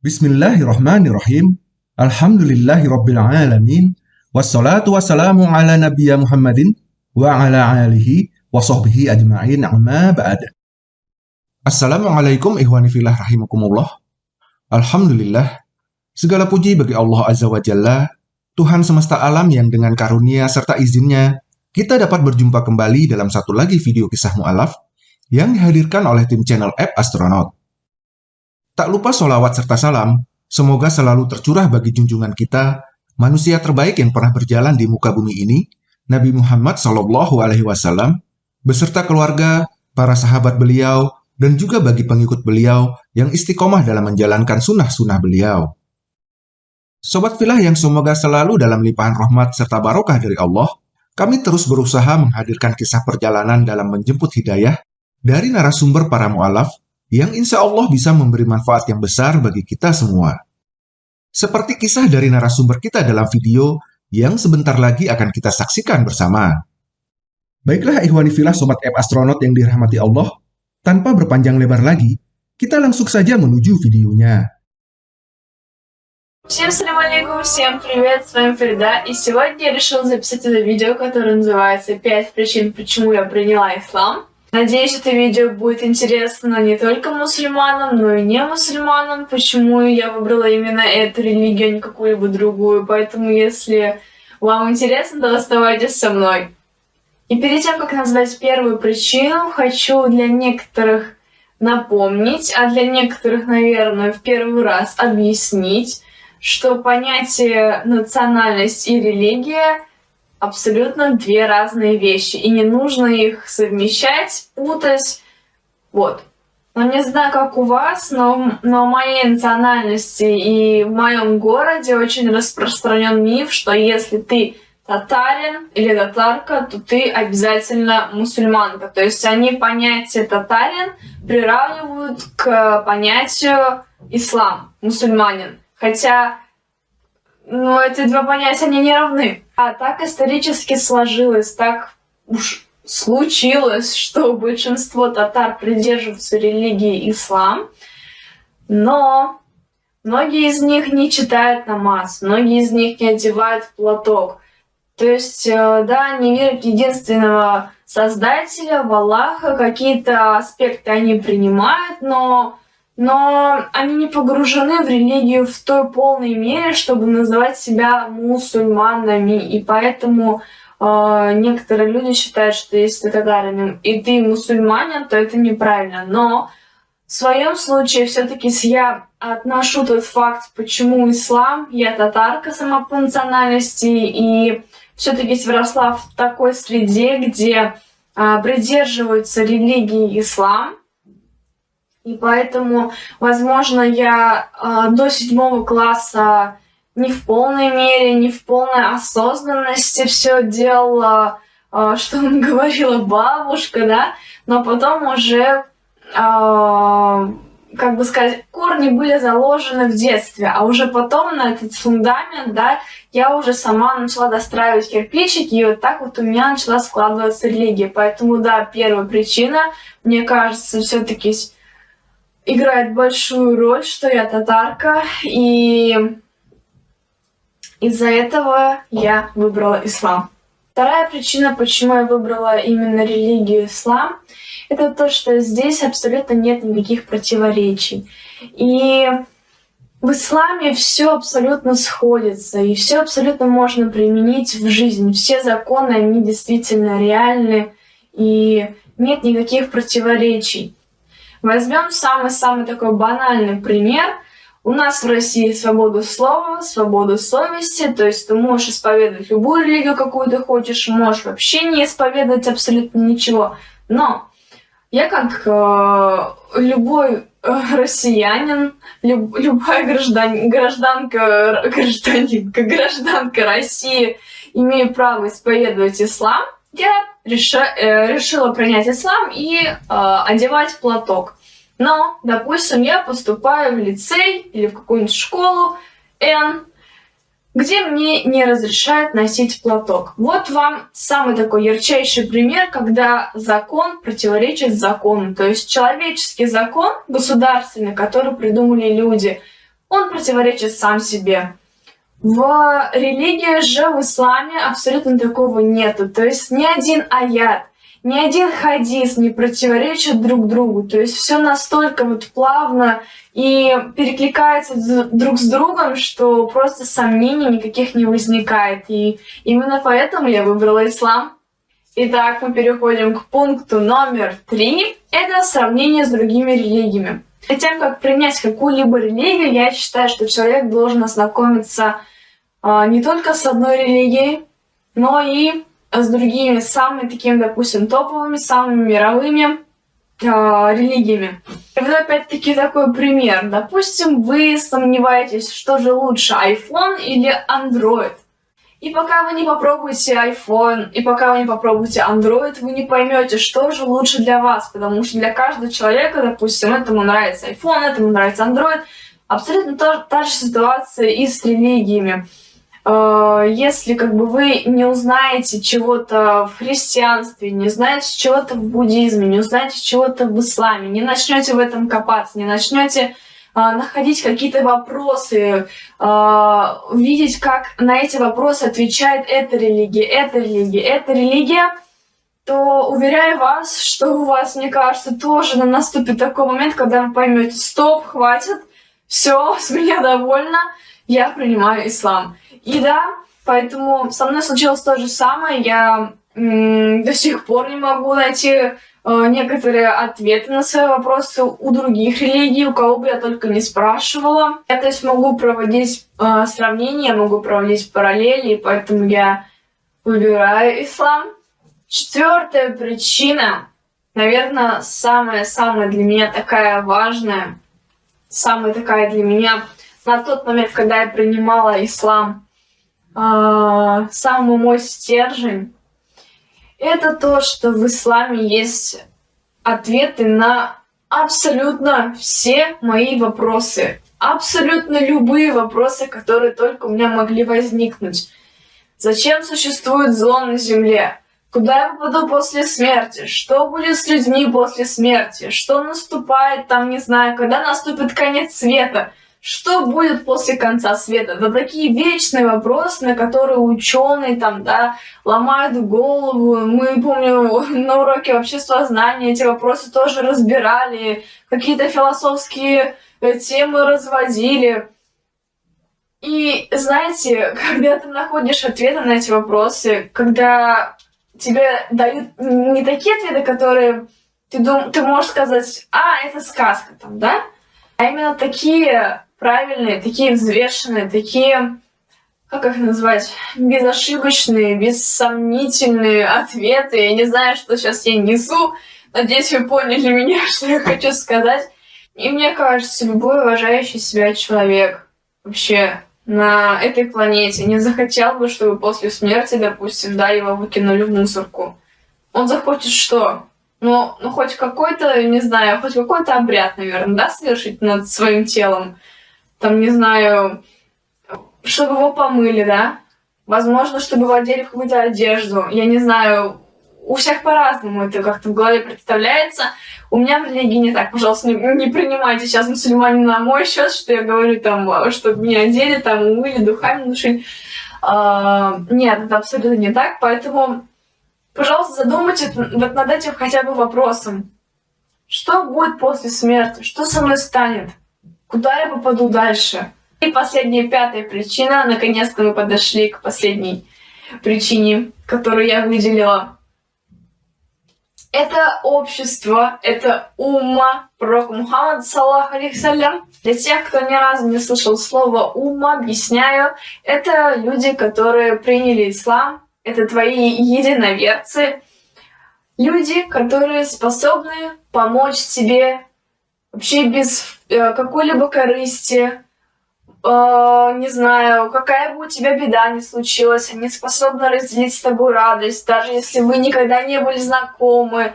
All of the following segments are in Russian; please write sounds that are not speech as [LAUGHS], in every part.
Bismillahirrahmanirrahim. Alhamdulillahirrabbilalamin. Wassalatu wassalamu ala nabiyya Muhammadin wa ala alihi wa sahbihi ajma'in amma ba'd. Assalamualaikum ihwani fillah rahimakumullah. Alhamdulillah. Segala puji bagi Allah Azza wa Jalla, Tuhan semesta alam yang dengan karunia serta izinnya, kita dapat berjumpa kembali dalam satu lagi video kisah mu'alaf yang dihadirkan oleh tim channel App Astronaut. Tak lupa solawat serta salam, semoga selalu tercurah bagi junjungan kita, manusia terbaik yang pernah berjalan di muka bumi ini, Nabi Muhammad Shallallahu Alaihi Wasallam, beserta keluarga, para sahabat beliau, dan juga bagi pengikut beliau yang istiqomah dalam menjalankan sunnah-sunnah beliau. Sobat filah yang semoga selalu dalam limpahan rahmat serta barokah dari Allah, kami terus berusaha menghadirkan kisah perjalanan dalam menjemput hidayah dari narasumber para mu'alaf yang insya Allah bisa memberi manfaat yang besar bagi kita semua. Seperti kisah dari narasumber kita dalam video yang sebentar lagi akan kita saksikan bersama. Baiklah ikhwani filah sobat app astronaut yang dirahmati Allah, tanpa berpanjang lebar lagi, kita langsung saja menuju videonya. Всем салям алейкум, всем привет, с вами Фрида, и сегодня я решила записать это видео, которое называется «5 причин, почему я приняла ислам». Надеюсь, это видео будет интересно не только мусульманам, но и не мусульманам, почему я выбрала именно эту религию, а не какую-либо другую. Поэтому, если вам интересно, то оставайтесь со мной. И перед тем, как назвать первую причину, хочу для некоторых напомнить, а для некоторых, наверное, в первый раз объяснить, что понятие национальность и религия абсолютно две разные вещи, и не нужно их совмещать, путать. Вот. Но не знаю, как у вас, но, но в моей национальности и в моем городе очень распространен миф, что если ты татарин или татарка, то ты обязательно мусульманка. То есть они понятие татарин приравнивают к понятию ислам, мусульманин. Хотя ну, эти два понятия, они не равны. А так исторически сложилось, так уж случилось, что большинство татар придерживаются религии ислам, но многие из них не читают намаз, многие из них не одевают платок. То есть, э, да, они верят единственного Создателя, в Аллаха, какие-то аспекты они принимают, но но они не погружены в религию в той полной мере, чтобы называть себя мусульманами. И поэтому э, некоторые люди считают, что если ты татарин и ты мусульманин, то это неправильно. Но в своем случае все-таки я отношу тот факт, почему ислам, я татарка сама по национальности, и все-таки выросла в такой среде, где э, придерживаются религии ислам, и поэтому, возможно, я э, до седьмого класса не в полной мере, не в полной осознанности все делала, э, что он [LAUGHS] говорила бабушка, да, но потом уже, э, как бы сказать, корни были заложены в детстве, а уже потом на этот фундамент, да, я уже сама начала достраивать кирпичики, и вот так вот у меня начала складываться религия. Поэтому, да, первая причина, мне кажется, все-таки играет большую роль, что я татарка, и из-за этого я выбрала ислам. Вторая причина, почему я выбрала именно религию ислам, это то, что здесь абсолютно нет никаких противоречий. И в исламе все абсолютно сходится, и все абсолютно можно применить в жизнь. Все законы, они действительно реальны, и нет никаких противоречий. Возьмем самый-самый такой банальный пример. У нас в России свобода слова, свобода совести, то есть ты можешь исповедовать любую религию, какую ты хочешь, можешь вообще не исповедовать абсолютно ничего. Но я как э, любой э, россиянин, люб, любая граждан, гражданка, гражданинка, гражданка России имею право исповедовать ислам, я реша, э, решила принять ислам и э, одевать платок. Но, допустим, я поступаю в лицей или в какую-нибудь школу N, где мне не разрешают носить платок. Вот вам самый такой ярчайший пример, когда закон противоречит закону. То есть человеческий закон, государственный, который придумали люди, он противоречит сам себе. В религии же, в исламе, абсолютно такого нету. То есть ни один аят, ни один хадис не противоречит друг другу. То есть все настолько вот плавно и перекликается друг с другом, что просто сомнений никаких не возникает. И именно поэтому я выбрала ислам. Итак, мы переходим к пункту номер три. Это сравнение с другими религиями. Перед тем, как принять какую-либо религию, я считаю, что человек должен ознакомиться а, не только с одной религией, но и с другими, самыми такими, допустим, топовыми, самыми мировыми э, религиями. Вот опять-таки такой пример. Допустим, вы сомневаетесь, что же лучше, iPhone или Android. И пока вы не попробуете iPhone, и пока вы не попробуете Android, вы не поймете, что же лучше для вас. Потому что для каждого человека, допустим, этому нравится iPhone, этому нравится Android. Абсолютно та, та же ситуация и с религиями. Э, если как бы вы не узнаете чего-то в христианстве, не знаете чего-то в буддизме, не узнаете чего-то в исламе, не начнете в этом копаться, не начнете находить какие-то вопросы, а, видеть, как на эти вопросы отвечает эта религия, эта религия, эта религия, то уверяю вас, что у вас, мне кажется, тоже наступит такой момент, когда вы поймете, стоп, хватит, все, с меня довольно, я принимаю ислам. И да, поэтому со мной случилось то же самое, я до сих пор не могу найти некоторые ответы на свои вопросы у других религий, у кого бы я только не спрашивала. Я, то есть, могу проводить э, сравнения, могу проводить параллели, поэтому я выбираю ислам. Четвертая причина, наверное, самая-самая для меня такая важная, самая такая для меня на тот момент, когда я принимала ислам, э, самый мой стержень, это то, что в исламе есть ответы на абсолютно все мои вопросы. Абсолютно любые вопросы, которые только у меня могли возникнуть. Зачем существует зло на Земле? Куда я попаду после смерти? Что будет с людьми после смерти? Что наступает там, не знаю, когда наступит конец света? Что будет после конца света? Это такие вечные вопросы, на которые ученые там, да, ломают голову. Мы, помню, [LAUGHS] на уроке обществознания эти вопросы тоже разбирали, какие-то философские э, темы разводили. И знаете, [LAUGHS] когда ты находишь ответы на эти вопросы, когда тебе дают не такие ответы, которые ты, дум, ты можешь сказать, а, это сказка там, да? А именно такие правильные, такие взвешенные, такие, как их назвать, безошибочные, бессомнительные [LAUGHS] ответы. Я не знаю, что сейчас я несу. Надеюсь, вы поняли [LAUGHS] меня, что я хочу сказать. И мне кажется, любой уважающий себя человек вообще на этой планете не захотел бы, чтобы после смерти, допустим, да, его выкинули в мусорку. Он захочет что? Ну, ну хоть какой-то, не знаю, хоть какой-то обряд, наверное, да, совершить над своим телом там, не знаю, чтобы его помыли, да? Возможно, чтобы его одели в какую-то одежду. Я не знаю, у всех по-разному это как-то в голове представляется. У меня в религии не так. Пожалуйста, не, не принимайте сейчас мусульмане на мой счет, что я говорю там, чтобы меня одели, там, умыли, духами души. А, нет, это абсолютно не так. Поэтому, пожалуйста, задумайтесь вот над этим хотя бы вопросом. Что будет после смерти? Что со мной станет? Куда я попаду дальше? И последняя, пятая причина. Наконец-то мы подошли к последней причине, которую я выделила. Это общество, это умма пророка Мухаммада, саллаху алейхиссалям. Для тех, кто ни разу не слышал слово умма, объясняю. Это люди, которые приняли ислам, это твои единоверцы. Люди, которые способны помочь тебе вообще без какой-либо корысти, э, не знаю, какая бы у тебя беда ни случилась, они способны разделить с тобой радость, даже если вы никогда не были знакомы,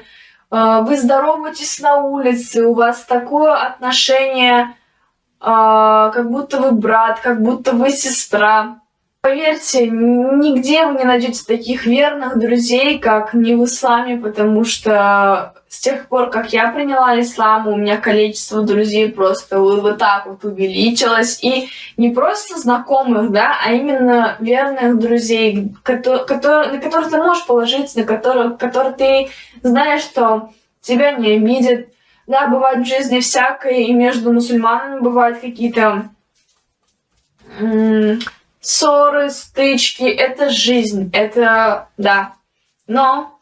э, вы здороваетесь на улице, у вас такое отношение, э, как будто вы брат, как будто вы сестра. Поверьте, нигде вы не найдете таких верных друзей, как не в исламе, потому что с тех пор, как я приняла ислам, у меня количество друзей просто вот, вот так вот увеличилось. И не просто знакомых, да, а именно верных друзей, которые, которые, на которых ты можешь положиться, на которых, которых ты знаешь, что тебя не обидят. Да, бывает в жизни всякое, и между мусульманами бывают какие-то ссоры, стычки, это жизнь, это, да. Но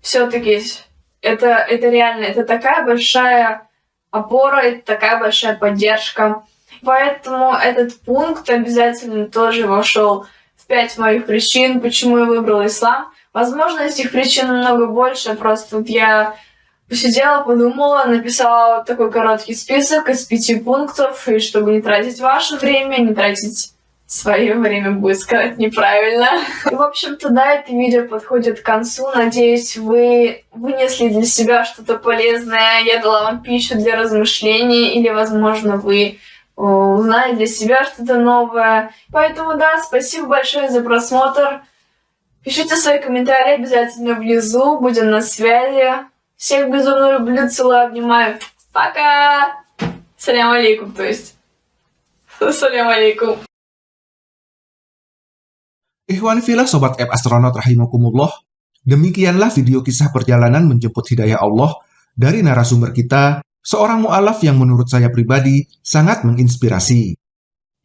все-таки это, это реально, это такая большая опора, это такая большая поддержка. Поэтому этот пункт обязательно тоже вошел в пять моих причин, почему я выбрала ислам. Возможно, этих причин намного больше, просто вот я посидела, подумала, написала вот такой короткий список из пяти пунктов, и чтобы не тратить ваше время, не тратить свое время будет сказать неправильно. В общем-то, да, это видео подходит к концу. Надеюсь, вы вынесли для себя что-то полезное. Я дала вам пищу для размышлений. Или, возможно, вы узнали для себя что-то новое. Поэтому, да, спасибо большое за просмотр. Пишите свои комментарии обязательно внизу. Будем на связи. Всех безумно люблю, целую, обнимаю. Пока! Салям алейкум, то есть. [LAUGHS] Салям алейкум. Ikhwan filah Sobat App Astronaut Rahimakumullah, demikianlah video kisah perjalanan menjemput hidayah Allah dari narasumber kita, seorang mu'alaf yang menurut saya pribadi sangat menginspirasi.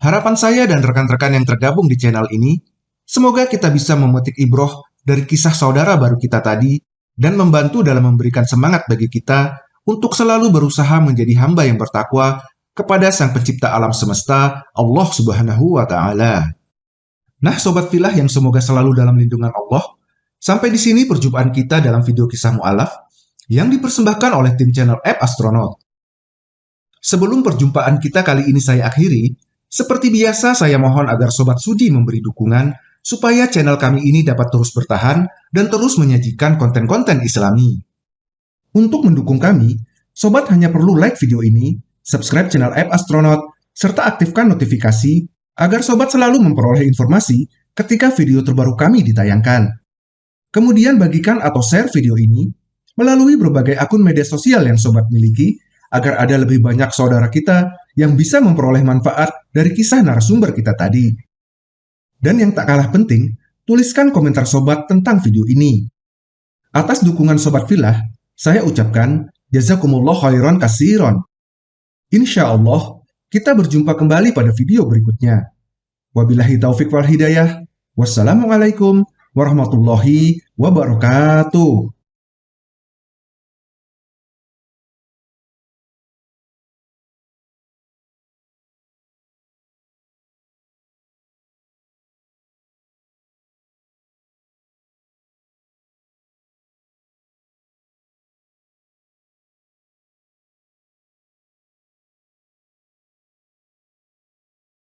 Harapan saya dan rekan-rekan yang tergabung di channel ini, semoga kita bisa memetik ibroh dari kisah saudara baru kita tadi dan membantu dalam memberikan semangat bagi kita untuk selalu berusaha menjadi hamba yang bertakwa kepada Sang Pencipta alam semesta, Allah Subhanahu wa Ta'ala. Nah, sobat filah yang semoga selalu dalam lindungan Allah, sampai di sini perjumpaan kita dalam video kisah mu'alaf yang dipersembahkan oleh tim channel App Astronaut. Sebelum perjumpaan kita kali ini saya akhiri, seperti biasa saya mohon agar sobat sudi memberi dukungan supaya channel kami ini dapat terus bertahan dan terus menyajikan konten-konten islami. Untuk mendukung kami, sobat hanya perlu like video ini, subscribe channel App Astronaut, serta aktifkan notifikasi agar sobat selalu memperoleh informasi ketika video terbaru kami ditayangkan. Kemudian bagikan atau share video ini melalui berbagai akun media sosial yang sobat miliki agar ada lebih banyak saudara kita yang bisa memperoleh manfaat dari kisah narasumber kita tadi. Dan yang tak kalah penting, tuliskan komentar sobat tentang video ini. Atas dukungan sobat filah, saya ucapkan jazakumullah khairan kasiron. Insya Allah, kita berjumpa kembali pada video berikutnya. Wabillahi taufik wal hidayah. Wassalamualaikum warahmatullahi wabarakatuh.